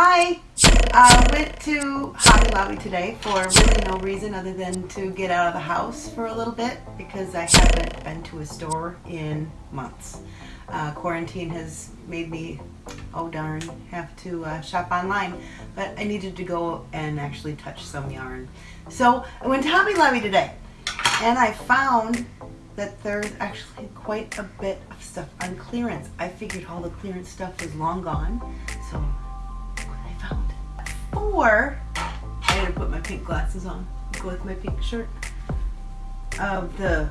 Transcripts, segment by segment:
Hi! I went to Hobby Lobby today for really no reason other than to get out of the house for a little bit because I haven't been to a store in months. Uh, quarantine has made me, oh darn, have to uh, shop online, but I needed to go and actually touch some yarn. So I went to Hobby Lobby today and I found that there's actually quite a bit of stuff on clearance. I figured all the clearance stuff was long gone, so four. I had to put my pink glasses on, go with my pink shirt. Of the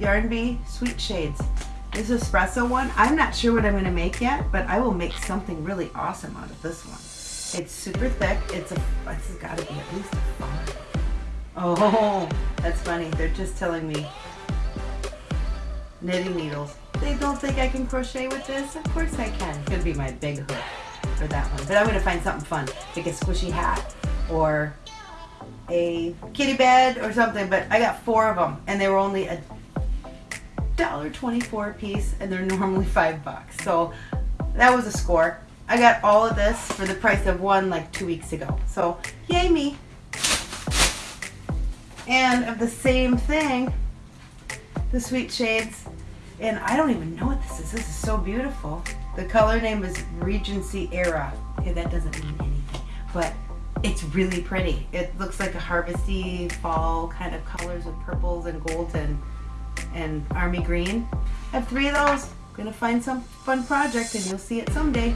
Yarn Bee Sweet Shades. This espresso one, I'm not sure what I'm going to make yet, but I will make something really awesome out of this one. It's super thick. It's a, this has got to be at least a five. Oh, that's funny. They're just telling me knitting needles. They don't think I can crochet with this? Of course I can. It's gonna be my big hook for that one. But I'm gonna find something fun, like a squishy hat or a kitty bed or something. But I got four of them and they were only a dollar twenty-four a piece and they're normally five bucks. So that was a score. I got all of this for the price of one like two weeks ago. So yay me. And of the same thing, the Sweet Shades and I don't even know what this is. This is so beautiful. The color name is Regency Era. Okay, that doesn't mean anything, but it's really pretty. It looks like a harvesty fall kind of colors with purples and golds and, and army green. I have three of those. I'm gonna find some fun project and you'll see it someday.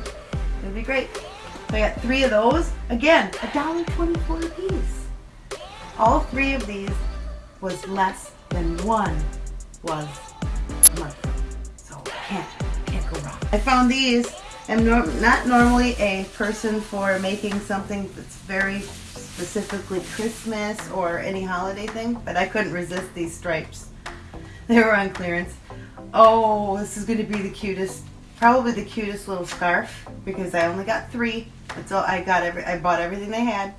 It'll be great. So I got three of those. Again, a dollar twenty-four a piece. All three of these was less than one was I found these. I'm not normally a person for making something that's very specifically Christmas or any holiday thing, but I couldn't resist these stripes. They were on clearance. Oh, this is going to be the cutest, probably the cutest little scarf because I only got three. That's all I got. Every I bought everything they had.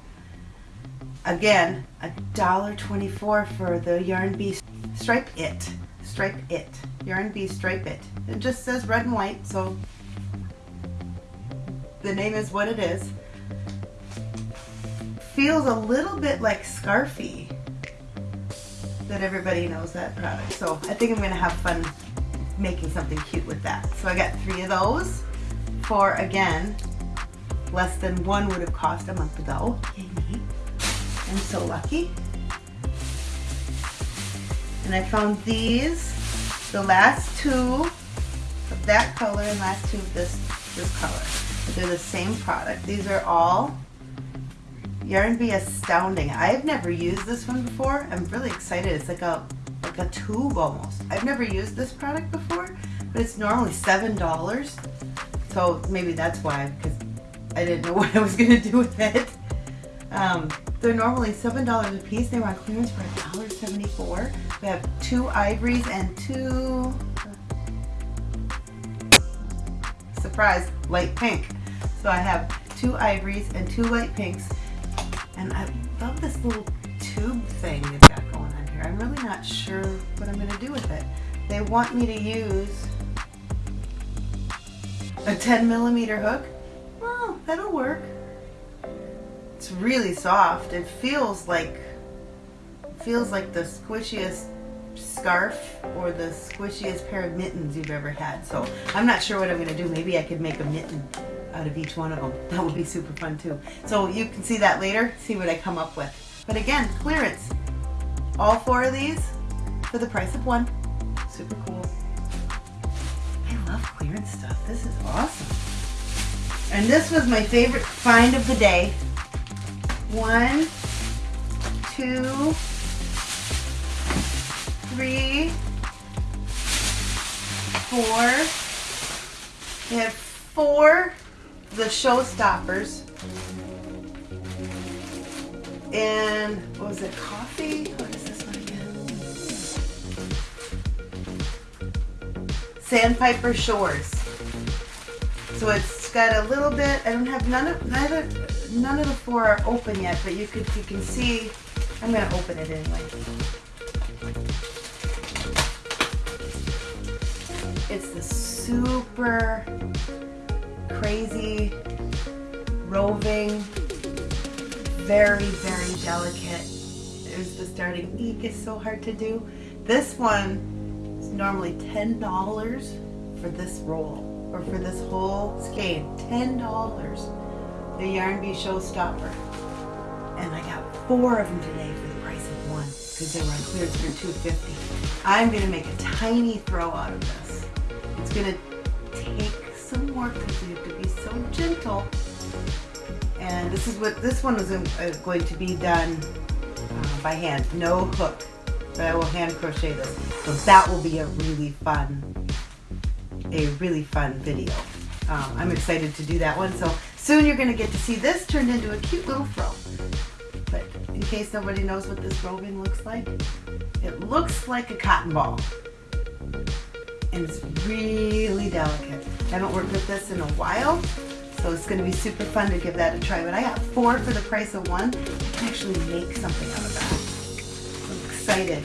Again, a dollar twenty-four for the Yarn Bee Stripe It. Stripe It. Yarn Bee Stripe It. It just says red and white, so the name is what it is. Feels a little bit like Scarfie. That everybody knows that product. So I think I'm to have fun making something cute with that. So I got three of those for, again, less than one would have cost a month ago. Yay me. I'm so lucky. And I found these, the last two of that color and last two of this, this color. They're the same product. These are all Yarn Bee Astounding. I've never used this one before. I'm really excited. It's like a like a tube almost. I've never used this product before, but it's normally $7. So maybe that's why, because I didn't know what I was going to do with it. Um, they're normally $7 a piece. They were on clearance for $1.74. We have two ivories and two, surprise, light pink. So I have two ivories and two light pinks. And I love this little tube thing they've got going on here. I'm really not sure what I'm going to do with it. They want me to use a 10 millimeter hook. Well, that'll work. It's really soft. It feels like feels like the squishiest scarf or the squishiest pair of mittens you've ever had. So I'm not sure what I'm going to do. Maybe I could make a mitten out of each one of them. That would be super fun too. So you can see that later, see what I come up with. But again, clearance. All four of these for the price of one. Super cool. I love clearance stuff. This is awesome. And this was my favorite find of the day. One, two, three, four. We have four the showstoppers. And what was it, coffee? What is this one again? Sandpiper Shores. So it's got a little bit, I don't have none of, neither, none of the four are open yet, but you could you can see, I'm gonna open it anyway. It's the super crazy roving, very, very delicate. There's the starting eek is so hard to do. This one is normally $10 for this roll or for this whole skein. $10. The Yarn Bee Showstopper. And I got four of them today for the price of one because they were on clearance for 250 I'm going to make a tiny throw out of this. It's going to take some work because you have to be so gentle. And this is what this one is uh, going to be done uh, by hand, no hook, but I will hand crochet this. So that will be a really fun, a really fun video. Um, I'm excited to do that one. So soon you're going to get to see this turned into a cute little fro. But in case nobody knows what this roving looks like, it looks like a cotton ball. And it's really delicate. I haven't worked with this in a while, so it's going to be super fun to give that a try. But I got four for the price of one. I can actually make something out of that. I'm excited.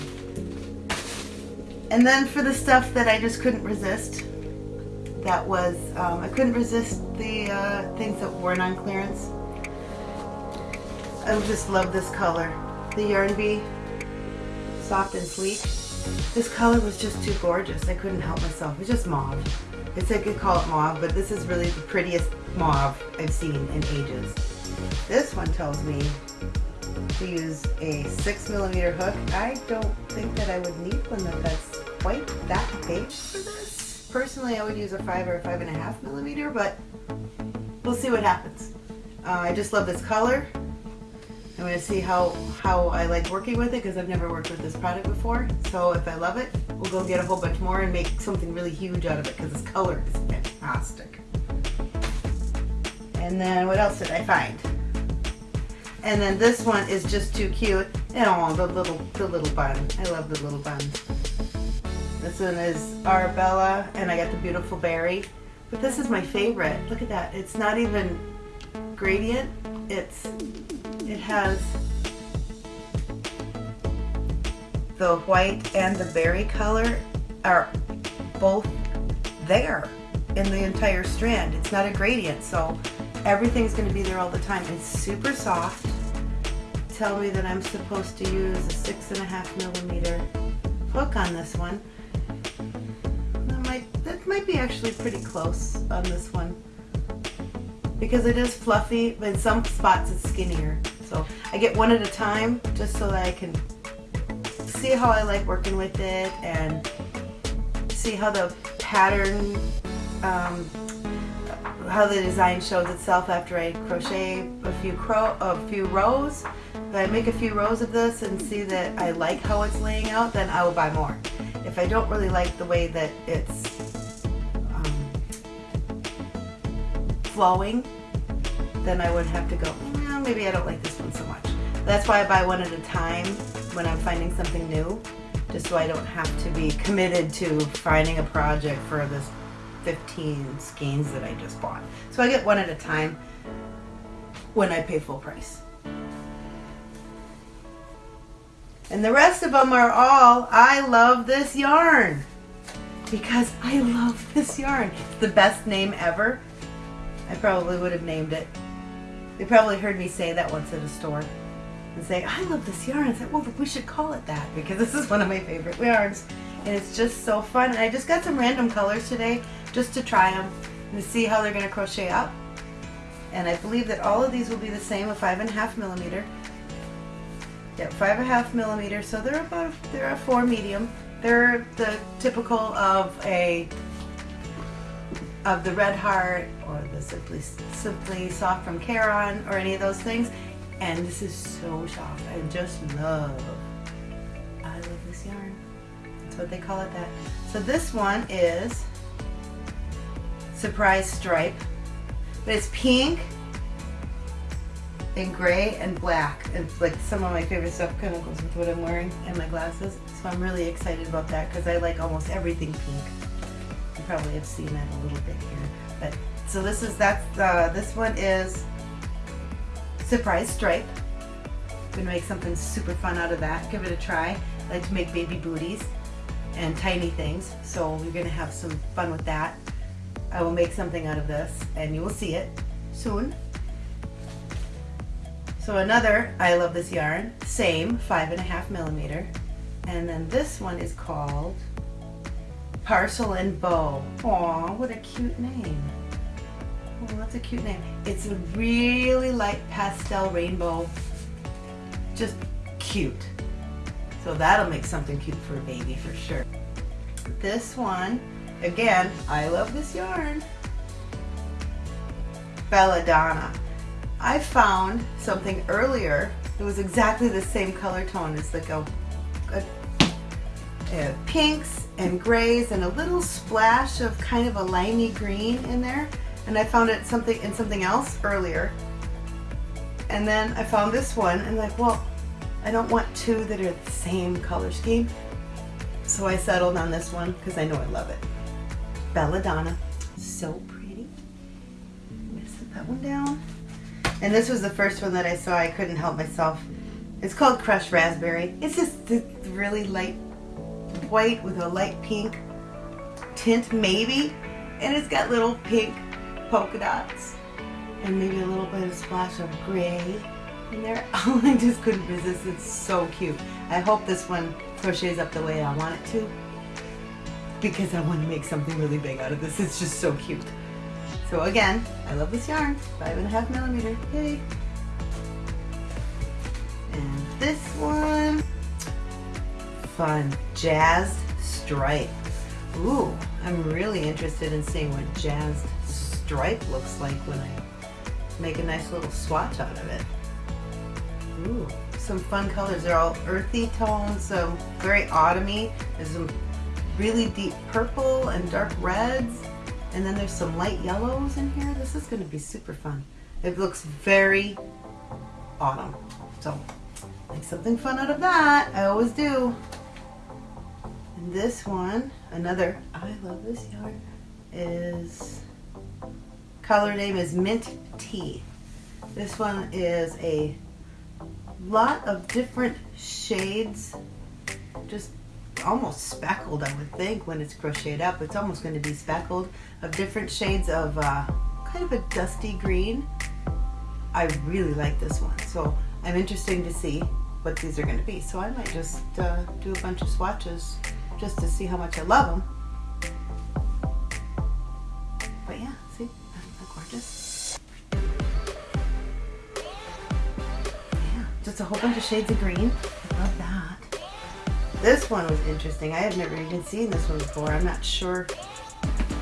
And then for the stuff that I just couldn't resist, that was, um, I couldn't resist the uh, things that weren't on clearance. I just love this color. The Yarn Bee, soft and sleek. This color was just too gorgeous. I couldn't help myself. It's just mauve. It's I could call it mauve, but this is really the prettiest mauve I've seen in ages. This one tells me to use a six millimeter hook. I don't think that I would need one that's quite that big for this. Personally, I would use a five or a five and a half millimeter, but we'll see what happens. Uh, I just love this color. I'm to see how, how I like working with it because I've never worked with this product before. So if I love it, we'll go get a whole bunch more and make something really huge out of it because this color is fantastic. And then what else did I find? And then this one is just too cute. And oh, the little, the little bun. I love the little bun. This one is Arabella, and I got the beautiful berry. But this is my favorite. Look at that. It's not even gradient. It's it has the white and the berry color are both there in the entire strand. It's not a gradient, so everything's going to be there all the time. It's super soft. Tell me that I'm supposed to use a six and a half millimeter hook on this one. That might, that might be actually pretty close on this one because it is fluffy, but in some spots it's skinnier. So I get one at a time just so that I can see how I like working with it and see how the pattern, um, how the design shows itself after I crochet a few, cro a few rows. If I make a few rows of this and see that I like how it's laying out, then I will buy more. If I don't really like the way that it's um, flowing, then I would have to go, maybe I don't like this one so much. That's why I buy one at a time when I'm finding something new, just so I don't have to be committed to finding a project for this 15 skeins that I just bought. So I get one at a time when I pay full price. And the rest of them are all, I love this yarn. Because I love this yarn. It's the best name ever. I probably would have named it they probably heard me say that once at a store and say, I love this yarn. I said, well, we should call it that because this is one of my favorite yarns. And it's just so fun. And I just got some random colors today just to try them and see how they're going to crochet up. And I believe that all of these will be the same, a five and a half millimeter. Yep, five and a half millimeter. So they're about, they're a four medium. They're the typical of a of the Red Heart or the Simply, Simply Soft from Caron or any of those things. And this is so soft. I just love, I love this yarn. That's what they call it that. So this one is Surprise Stripe. But it's pink and gray and black. It's like some of my favorite stuff kind of goes with what I'm wearing and my glasses. So I'm really excited about that because I like almost everything pink probably have seen that a little bit here. But so this is that's uh, this one is surprise stripe. Gonna make something super fun out of that. Give it a try. I like to make baby booties and tiny things, so we're gonna have some fun with that. I will make something out of this, and you will see it soon. So another, I love this yarn, same five and a half millimeter. And then this one is called Parcel and Bow. Aw, what a cute name. Oh, that's a cute name. It's a really light pastel rainbow. Just cute. So that'll make something cute for a baby for sure. This one, again, I love this yarn. Belladonna. I found something earlier. It was exactly the same color tone. It's like a, a, a pinks and grays and a little splash of kind of a limey green in there. And I found it something in something else earlier. And then I found this one and like, well, I don't want two that are the same color scheme. So I settled on this one because I know I love it. Belladonna. So pretty. I'm gonna set that one down. And this was the first one that I saw. I couldn't help myself. It's called Crushed Raspberry. It's just really light white with a light pink tint maybe. And it's got little pink polka dots. And maybe a little bit of splash of gray in there. Oh, I just couldn't resist. It's so cute. I hope this one crochets up the way I want it to. Because I want to make something really big out of this. It's just so cute. So again, I love this yarn, five and a half millimeter, yay. And this one, fun, jazzed stripe. Ooh, I'm really interested in seeing what jazzed stripe looks like when I make a nice little swatch out of it. Ooh, some fun colors. They're all earthy tones, so very autumny. There's some really deep purple and dark reds. And then there's some light yellows in here. This is gonna be super fun. It looks very autumn. So make something fun out of that. I always do. This one, another, I love this yarn, is, color name is Mint Tea. This one is a lot of different shades, just almost speckled, I would think, when it's crocheted up. It's almost going to be speckled of different shades of uh, kind of a dusty green. I really like this one, so I'm interested to see what these are going to be. So I might just uh, do a bunch of swatches just to see how much I love them. But yeah, see, they're gorgeous. Yeah, just a whole bunch of shades of green. I love that. This one was interesting. I had never even seen this one before. I'm not sure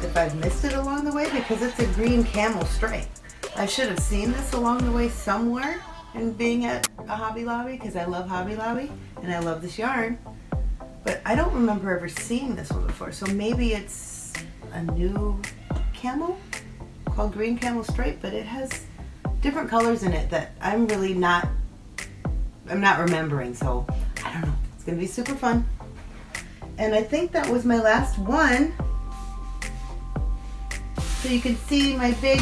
if I've missed it along the way because it's a green camel stripe. I should have seen this along the way somewhere and being at a Hobby Lobby because I love Hobby Lobby and I love this yarn. But I don't remember ever seeing this one before. So maybe it's a new camel called green camel stripe, but it has different colors in it that I'm really not, I'm not remembering. So I don't know. It's gonna be super fun. And I think that was my last one. So you can see my big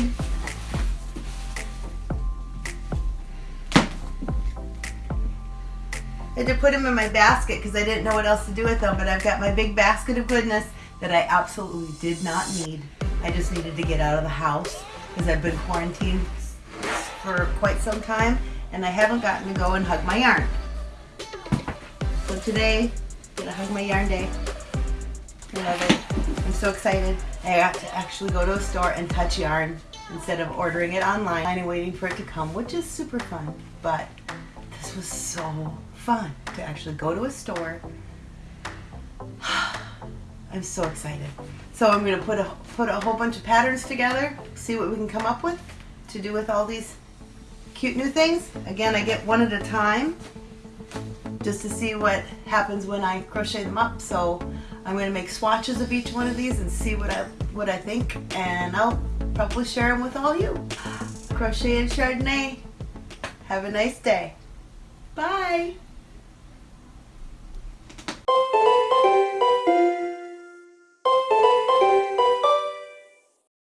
had to put them in my basket because I didn't know what else to do with them, but I've got my big basket of goodness that I absolutely did not need. I just needed to get out of the house because I've been quarantined for quite some time and I haven't gotten to go and hug my yarn. So today, I'm gonna hug my yarn day. I love it. I'm so excited. I got to actually go to a store and touch yarn instead of ordering it online and waiting for it to come, which is super fun. But this was so fun to actually go to a store. I'm so excited. So I'm gonna put a put a whole bunch of patterns together, see what we can come up with to do with all these cute new things. Again, I get one at a time just to see what happens when I crochet them up. So I'm going to make swatches of each one of these and see what I what I think and I'll probably share them with all you. Crochet and Chardonnay. Have a nice day. Bye.